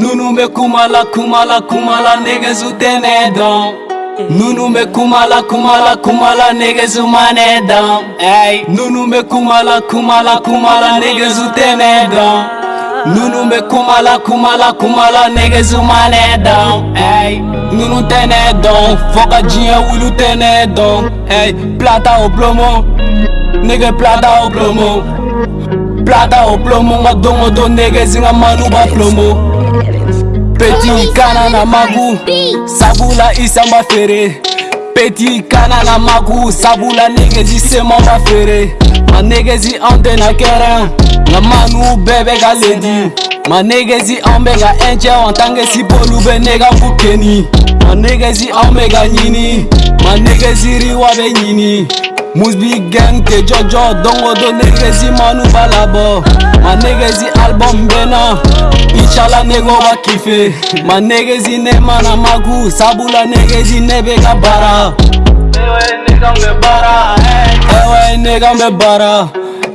Nunu be kumala kumala kumala niggas who then down. Nunu me kumala kumala kumala niggas who mane down. Ay, Nunu me kumala kumala kumala niggas who then down. Nunu me kumala kumala kumala niggas who mane down. Ay, Nunu tene down. Foka jinya wulu tene down. Ay, plata o plomo. Nigga plata o plomo. Plata o plomo ngadongo do niggas nga manu ba plomo. Petit kana na magu, sabula isamba fere. Petit kana na magu, sabula negezi sema ba fere. Ma negezi ande na kera, na manu bebe ga ledi. Ma negezi ambe ga enche wantange si bolu be nega bukeni. Ma negezi ambe ga nyini, ma negezi riwa be nyini. Mousbi gang ke jojo dongo do negezi manu balabo Ma negezi album bena Ichala nego wakife Ma negezi ne mana magu Sabula negezi nebega bara Ewe negambe bara Ewe negambe bara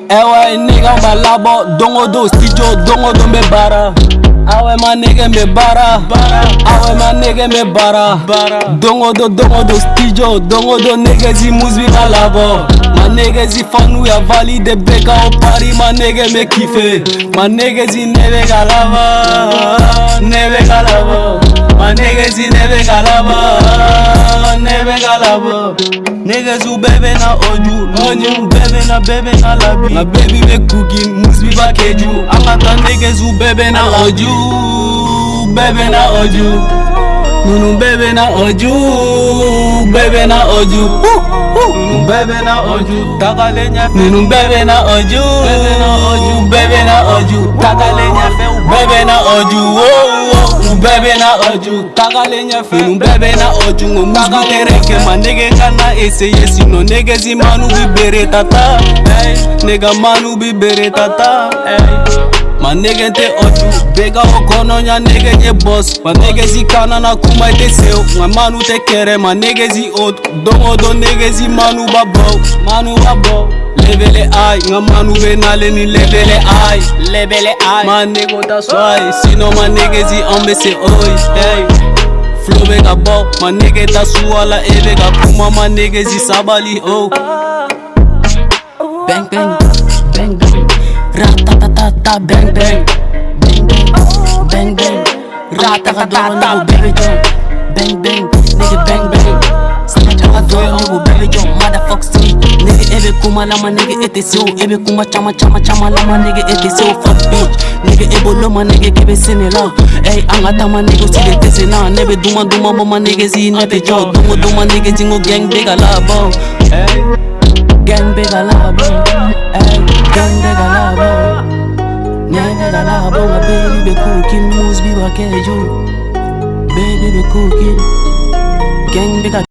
Ewe negambe labo Dongo do studio dongo do me bara Awe my nigga me bara Awe my nigga me bara Dongo do dongo do stijo Dongo do niggas he moves with a labo My niggas he fun we are valid The beka o party my nigga me kife My niggas he never galava neve galava My niggas he never galava neve galava Niggas who baby na oju Money who baby na baby na labi My baby make cooking, moves be back eju I'm a niggas who baby na oju Baby na oju Nunu baby na oju Baby na oju Nunu baby na oju Takalenya Nunu baby na oju Baby na oju Baby na oju Takalenya Baby na oju bɛɛ bɛ na ɔju tagalen ɲɛfɛ ninnu bɛɛ bɛ na ɔju ŋo musu tere kɛ ma nege ka na eseye sinɔ negezi manu bi bere tata nega manu bi bere tata ma nege tɛ ɔju bɛ ka o kɔnɔɲa nege ye bɔs ma negezi kana na kuma i tɛ sew ma manu tɛ kɛrɛ ma negezi o don o don negezi manu ba bɔ manu ba bɔ Lebele ai, nga man who ni lebele ai, lebele ai. Levele eye, my that's why See no my niggas he on me say oi, oh, hey Flow big a ball, oh. my nigga that's who all I ever got Kuma my niggas he sabali, oh Bang bang, bang bang Ratatatata bang bang Bang bang, bang bang Ratatatata baby bang Bang bang Kuma lama nigga it is you Ebe kuma chama chama chama lama nigga it is you Fuck bitch Nigga ebo loma nigga kebe sine la Ey anga tama nigga sile tese na Nebe duma duma mama nigga zi nebe jo Dungo duma nigga zingo gang bega la bo Gang bega la bo Ey gang bega la bo Nyanga ga la bo Baby be cooking moves be wa keju Baby be cooking Gang bega